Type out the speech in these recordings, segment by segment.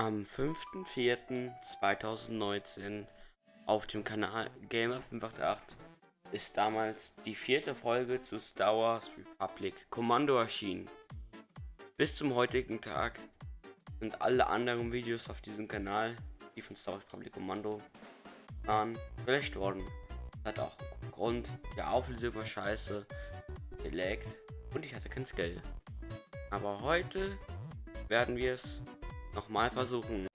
Am 5.4.2019 auf dem Kanal Gamer 588 ist damals die vierte Folge zu Star Wars Republic Kommando erschienen. Bis zum heutigen Tag sind alle anderen Videos auf diesem Kanal, die von Star Wars Republic Kommando waren, gelöscht worden. Das hat auch Grund, die Auflösung war scheiße, gelaggt und ich hatte kein Skill. Aber heute werden wir es nochmal versuchen.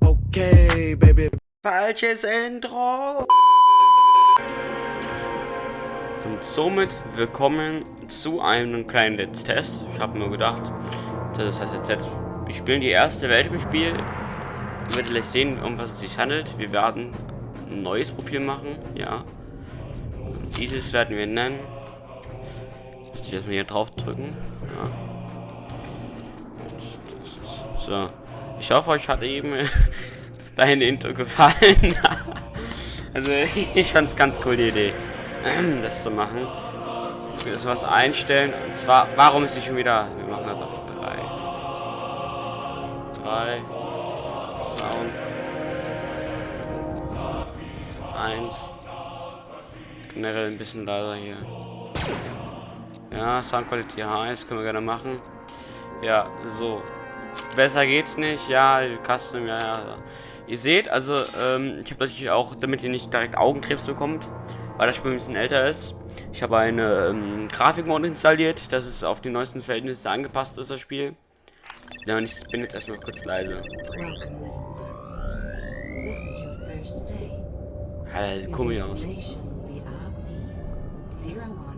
Okay, baby. Falsches Intro! Und somit willkommen zu einem kleinen Let's Test. Ich habe mir gedacht, das heißt jetzt, jetzt, wir spielen die erste Welt im Spiel. Ihr werdet gleich sehen, um was es sich handelt. Wir werden ein neues Profil machen, ja. Und dieses werden wir nennen. Muss ich erstmal hier drauf drücken. Ja. So. Ich hoffe, euch hat eben das deine Intro gefallen. also ich fand es ganz cool die Idee, das zu machen. Das was einstellen. Und zwar, warum ist sie schon wieder? Wir machen das auf 3. 3. Sound. 1. Generell ein bisschen leiser hier. Ja, Sound Quality High, das können wir gerne machen. Ja, so. Besser geht's nicht. Ja, Custom, ja, ja. Ihr seht, also, ähm, ich habe natürlich auch, damit ihr nicht direkt Augenkrebs bekommt, weil das Spiel ein bisschen älter ist. Ich habe eine ähm, Grafikmod installiert, dass es auf die neuesten Verhältnisse angepasst ist, das Spiel. Ja, und ich bin jetzt erstmal kurz leise. Alter, komisch aus.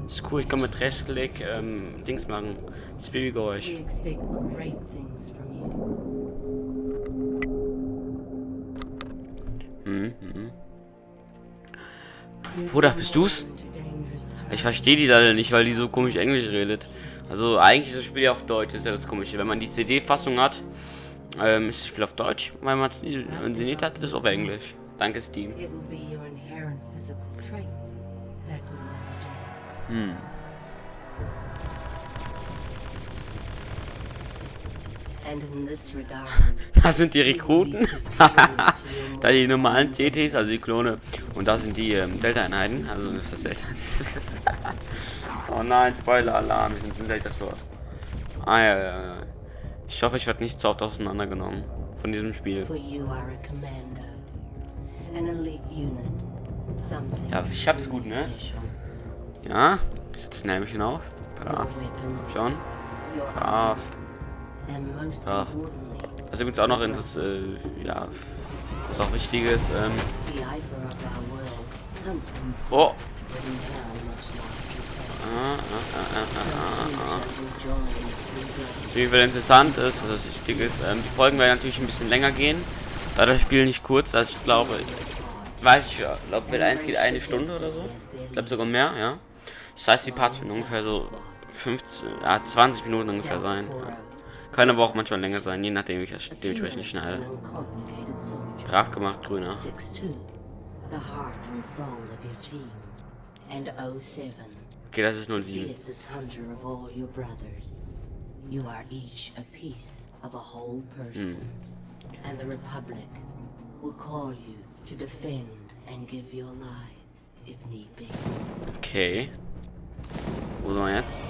Ist cool, ich kann mit Rechtsklick ähm, Dings machen. Das Babygeräusch. Mhm, mhm. Bruder, bist du's? Ich verstehe die leider nicht, weil die so komisch Englisch redet. Also eigentlich ist das Spiel auf Deutsch, ist ja das komische. Wenn man die CD-Fassung hat, ähm, ist das Spiel auf Deutsch. Wenn man es nicht hat, ist es auf Englisch. Danke, Steam. Hm. Das sind die Rekruten. da die normalen CTs, also die Klone. Und da sind die ähm, Delta-Einheiten. Also ist das Delta. oh nein, Spoiler-Alarm. Wir sind im Delta-Slot. Ah ja, ja, ja. Ich hoffe, ich werde nicht so oft auseinandergenommen von diesem Spiel. Ja, ich hab's gut, ne? Ja, ich setze ein Helmchen auf. Brav. Schon. Brav. Brav. Was übrigens auch noch interessant, äh, ja, was auch wichtig ist, ähm, Oh! Ah, ah, ah, Natürlich, weil interessant ist, das wichtig ist, ähm, die Folgen werden natürlich ein bisschen länger gehen, da das Spiel nicht kurz, also ich glaube, weiß ich, glaube, Welt 1 geht eine Stunde oder so, ich glaube sogar mehr, ja. Das heißt, die Parts werden ungefähr so 15, ja, 20 Minuten ungefähr sein. Ja. Kann aber auch manchmal länger sein, je nachdem ich das dementsprechend schneide. Brav gemacht, Grüner. Okay, das ist 07. Hm. And the Republic will call you to defend and give your lives if need be. Okay. Wo sind wir jetzt?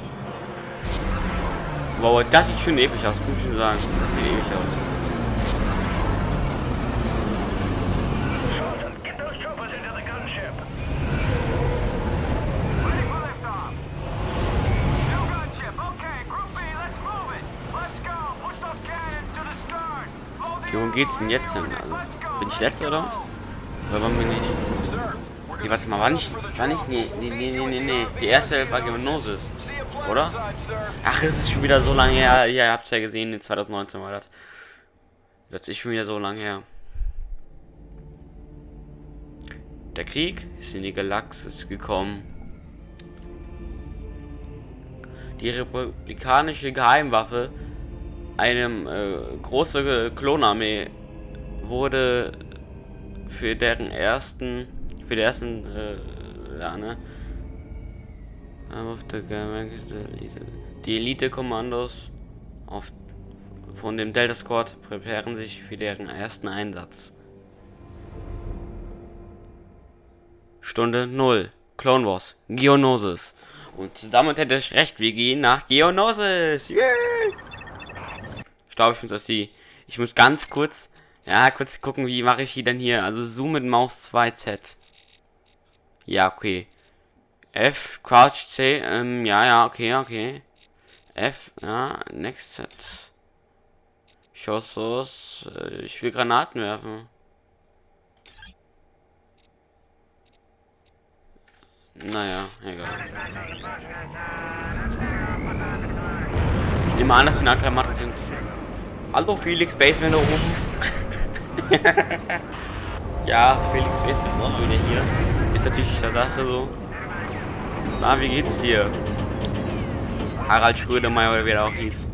Wow, das sieht schon episch aus, muss ich schon sagen. Das sieht episch aus. Okay, wo geht's denn jetzt hin? Also, bin ich letzter oder was? Oder wann bin ich? Nee, warte mal, war nicht, war nicht, nee, nee, nee, nee, nee, die erste war Genosis. Oder? Ach, es ist schon wieder so lange her. Ja, ihr habt es ja gesehen, in 2019 war das. Das ist schon wieder so lange her. Der Krieg ist in die Galaxis gekommen. Die republikanische Geheimwaffe, eine äh, große Klonarmee, wurde für deren ersten, für die ersten, äh, ja, ne, die Elite-Kommandos auf von dem Delta Squad präparieren sich für deren ersten Einsatz. Stunde 0. Clone Wars. Geonosis. Und damit hätte ich recht, wir gehen nach Geonosis. Yeah! Ich glaube, ich muss das die. Ich muss ganz kurz. Ja, kurz gucken, wie mache ich die denn hier. Also Zoom mit Maus 2Z. Ja, okay. F, Crouch C, ähm, ja, ja, okay, okay. F, ja, Next Set. Schossos, äh, ich will Granaten werfen. Naja, egal. Ich nehme an, dass die Nacktklamotten sind. Hallo Felix Baseman da oben. ja, Felix Baseman auch wieder hier. Ist natürlich Sache so. Na, wie geht's dir? Harald Schrödemeyer oder wie er auch hieß.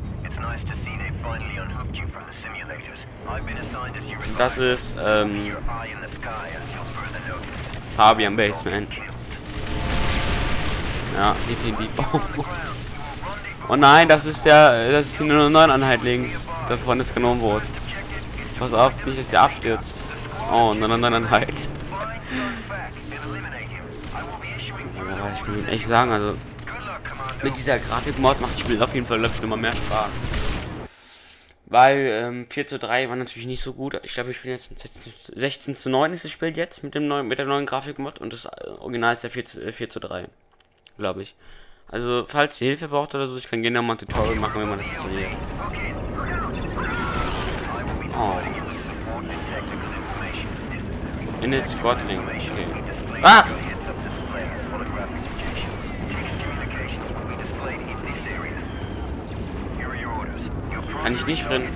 Das ist, ähm, Fabian Baseman. Ja, definitiv. Oh nein, das ist der, das ist die 09 Einheit links, davon ist genommen wurde. Pass auf, nicht, dass sie abstürzt. Oh, 09 Einheit. Ja, ich will echt sagen, also mit dieser Grafikmod macht das Spiel auf jeden Fall, glaube ich, immer mehr Spaß. Weil ähm, 4 zu 3 war natürlich nicht so gut. Ich glaube, wir spielen jetzt 16 zu 9 ist das Spiel jetzt mit dem neuen, mit der neuen Grafikmod und das äh, Original ist ja 4 zu, 4 zu 3 glaube ich. Also, falls ihr Hilfe braucht oder so, ich kann gerne mal ein Tutorial machen, wenn man das installiert. Oh. Init Squad Link, okay. Ah! Kann ich nicht sprinten.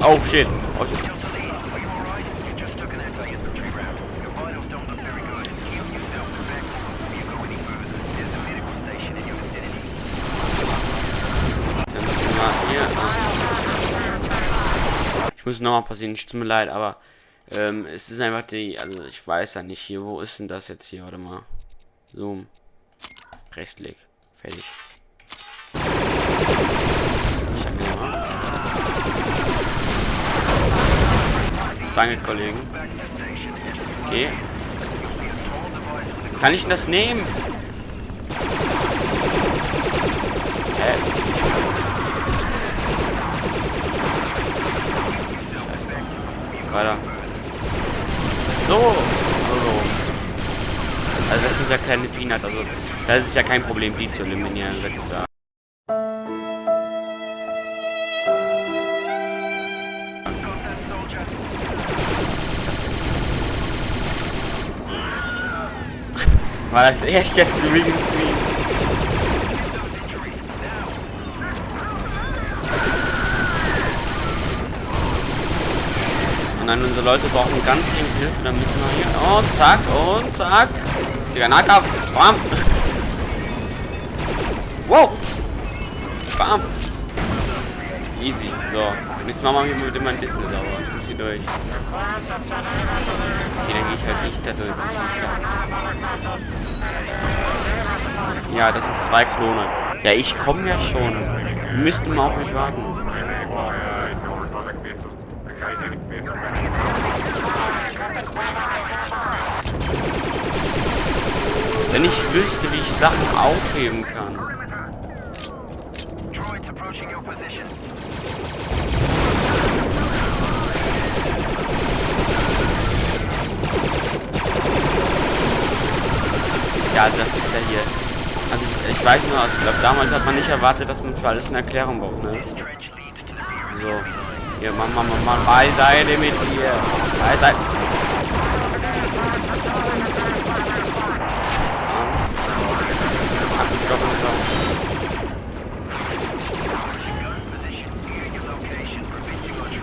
Oh shit. Oh shit. muss nochmal passieren, tut mir leid, aber ähm, es ist einfach die, also ich weiß ja nicht hier, wo ist denn das jetzt hier, warte mal. Zoom. Rechtsklick. Fertig. Danke, Kollegen. Okay. Kann ich denn das nehmen? Hä? Weiter. So. Also. also das sind ja kleine Peanuts. Also das ist ja kein Problem, die zu eliminieren, würde ich sagen. War das echt jetzt ein Screen? Nein, unsere Leute brauchen ganz dringend Hilfe. Dann müssen wir hier. Und zack, und zack. Digga, Nahkampf. Bam. Wow. Bam. Easy. So. Und jetzt machen wir mit meinem Display sauber. Ich muss hier durch. Okay, dann gehe ich halt nicht da durch. Ja, das sind zwei Klone. Ja, ich komme ja schon. Wir müssten mal auf mich warten. Wenn ich wüsste, wie ich Sachen aufheben kann. Das ist ja, das ist ja hier. Also ich, ich weiß nur, also ich glaube damals hat man nicht erwartet, dass man für alles eine Erklärung braucht, ne? So. Hier, Mann, Mann, Mann, Mann, beiseite mit dir. Beiseite.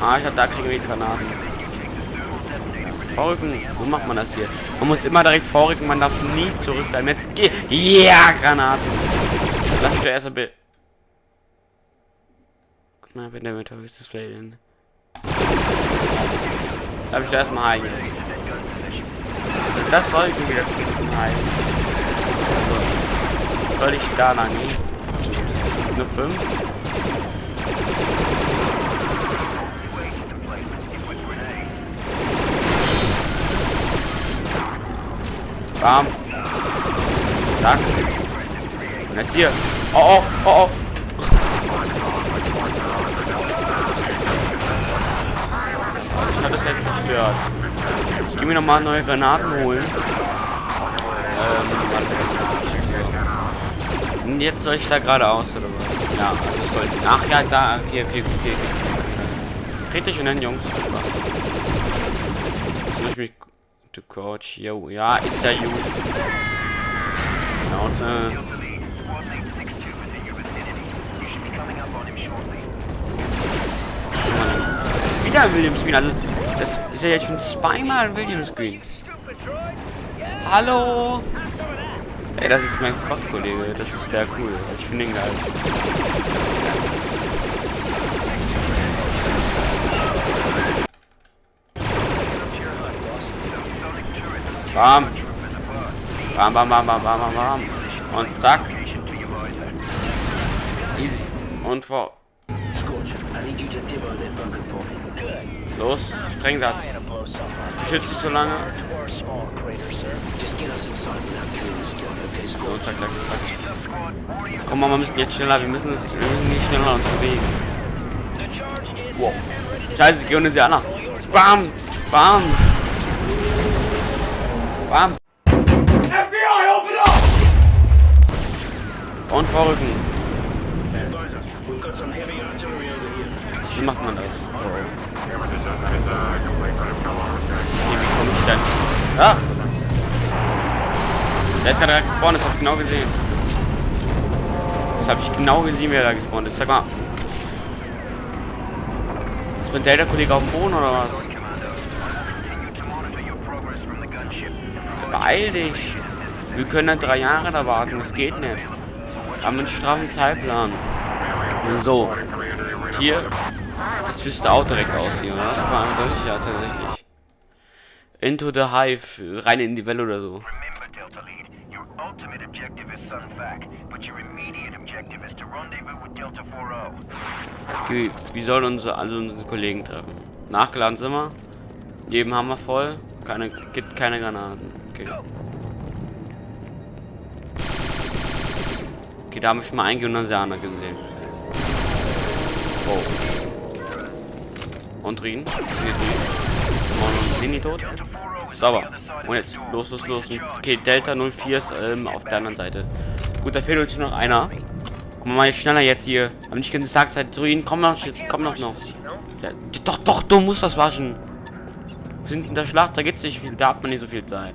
Ah, ich hab da kriegen wir Granaten. Vorrücken, so macht man das hier. Man muss immer direkt vorrücken, man darf nie zurückbleiben. Jetzt geh. Ja, Granaten. Lass mich doch erst ein Bild. Na, wenn der mit höchstes Display denn. Darf ich da erstmal heilen jetzt? Also das soll ich mir wieder heilen. So. Soll ich da lang gehen? Eine 5? Bam. Zack. Und jetzt hier. Oh, oh, oh, oh. Ich habe das jetzt zerstört. Ich gehe mir nochmal neue Granaten holen. Ähm, Und jetzt soll ich da geradeaus oder was? Ja, also soll. Ach ja, da. Okay, okay, okay, okay. Kritisch und dann, Jungs. Jetzt muss ich mich. Du Coach. Jo, ja, ist ja gut. Schnauze. Wieder ein Williams Green. Also, das ist ja jetzt schon zweimal ein Williams Green. Hallo? Ey, das ist mein Scott-Kollege. Das ist der cool. Also, ich finde ihn geil. Bam. Bam, bam, bam, bam, bam, bam, bam. Und zack. Easy. Und vor. Los, Sprengsatz. Beschützt dich so lange. So, zack, zack, zack. Komm mal, wir müssen jetzt schneller. Wir müssen, es, wir müssen nicht schneller uns bewegen. Wow. Scheiße, ich unter sie an. Bam! Bam! Bam! Und vorrücken. Wie macht man das? Oh. Wie komme ich denn? Ah! Der ist gerade gespawnt, das habe ich genau gesehen. Das habe ich genau gesehen, wie er da gespawnt ist. Sag mal. Ist mein Delta-Kollege auf dem Boden oder was? Beeil dich! Wir können dann drei Jahre da warten, das geht nicht. Wir haben einen straffen Zeitplan. So. Hier. Das wüsste auch direkt aus hier, oder? Das kann man durch, ja, tatsächlich. Into the Hive. Rein in die Welle oder so. Okay, wie sollen unsere, also unsere Kollegen treffen? Nachgeladen sind wir. Leben haben wir voll. Keine, gibt keine Granaten. Okay. Okay, da haben wir schon mal einen Gymnasianer gesehen. Oh. Und Rien? Sind die Rien? Sind die tot? Sauber. Und jetzt, los, los, los. Okay, Delta 04 ist ähm, auf der anderen Seite. Gut, da fehlt uns noch einer. Guck mal, jetzt schneller jetzt hier. Haben nicht gesagt, seit Ruin, komm noch, komm noch noch. Ja, doch, doch, du musst das waschen. Wir sind in der Schlacht, da gibt es nicht viel, da hat man nicht so viel Zeit.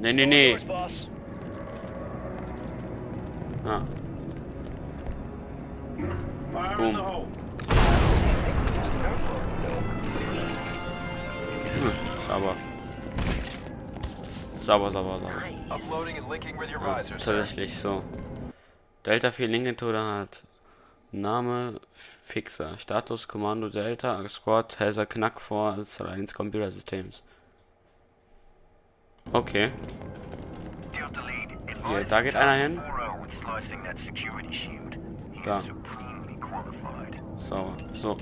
Nee, nee, nee. Ah. Boom. Sauber. Sauber, sauber, sauber. Tatsächlich so. Delta 4 Linken hat. Name Fixer. Status Kommando Delta Squad has a Knack for Alliance Computer Systems. Okay. Hier, da geht einer hin. Da. So, so.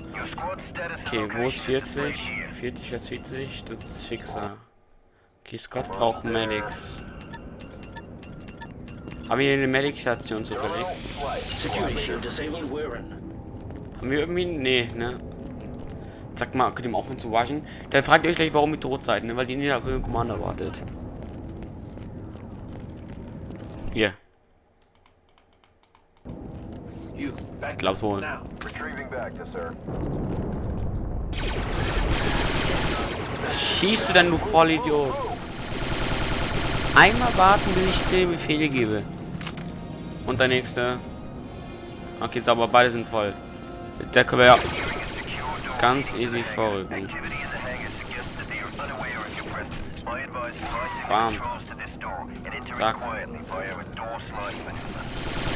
Okay, wo ist 40? 40 ist 40, das ist Fixer. Okay, Scott braucht Medics. Haben wir eine Medic-Station zufällig? Haben wir irgendwie... Nee, ne? Sag mal, könnt ihr mal aufhören zu waschen? Dann fragt ihr euch gleich, warum ihr tot seid, ne? Weil die nicht auf den Commander wartet. Glaub's wohl. Was schießt du denn, du Vollidiot? Einmal warten, bis ich dir Befehle gebe. Und der nächste. Okay, sauber, beide sind voll. Der können wir ja ganz easy vorrücken. Bam. Zack.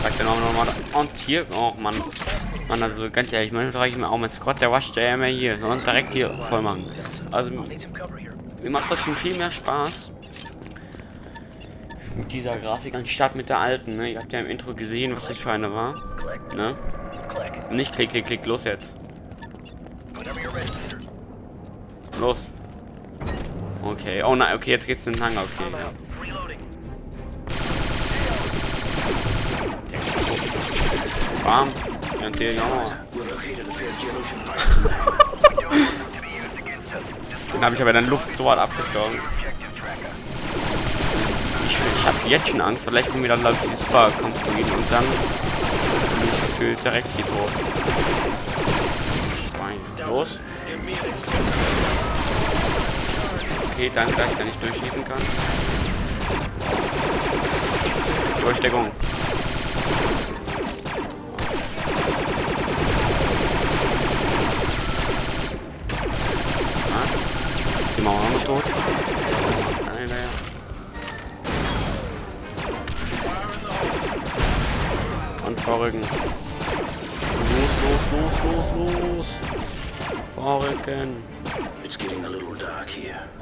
Dann auch nochmal. Und hier. Oh Mann. Mann, also ganz ehrlich, manchmal frage ich mir auch, mein Scott, der wascht ja immer hier. Und direkt hier voll machen. Also, mir macht das schon viel mehr Spaß. mit dieser Grafik anstatt mit der alten, ne? Ihr habt ja im Intro gesehen, was das für eine war. Ne? Nicht klick, klick, klick, los jetzt. Los. Okay, oh nein, okay, jetzt geht's in den Hangar, okay, ja. Bam. Ja, der, ja. Den habe ich aber dann Luft so hart abgestorben. Ich, ich habe jetzt schon Angst, vielleicht kommen wir dann, ich, die Superkonstruieren und dann bin ich gefühlt direkt hier tot. Los. Okay, danke, dass ich da nicht durchschießen kann. Durchdeckung. Die Mauer haben wir tot. Nein, naja. Und vorrücken. Los, los, los, los, los. Vorrücken.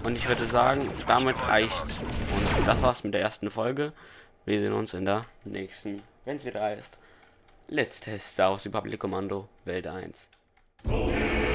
Und ich würde sagen, damit reicht's. Und das war's mit der ersten Folge. Wir sehen uns in der nächsten, wenn es wieder heißt. Let's Test Star Wars Republic Kommando Welt 1. Ja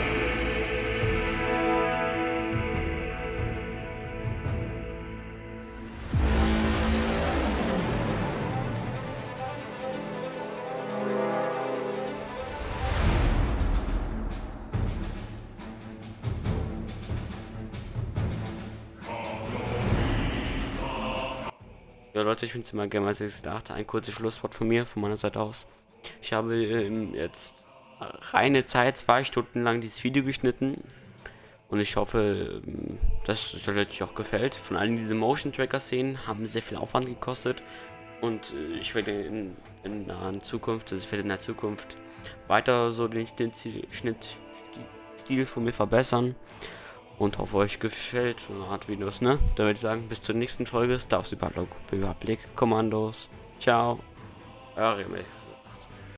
Leute, ich bin immer Gamer 68. Ein kurzes Schlusswort von mir, von meiner Seite aus. Ich habe ähm, jetzt reine Zeit, zwei Stunden lang dieses Video geschnitten. Und ich hoffe, ähm, dass es euch auch gefällt. Von allen diese Motion Tracker Szenen haben sehr viel Aufwand gekostet. Und äh, ich werde in, in der Zukunft, also ich werde in der Zukunft weiter so den Schnittstil von mir verbessern und hoffe euch gefällt so eine Art Videos, ne? Dann würde ich sagen, bis zur nächsten Folge Star Wars Überblick Kommandos. Ciao. Eure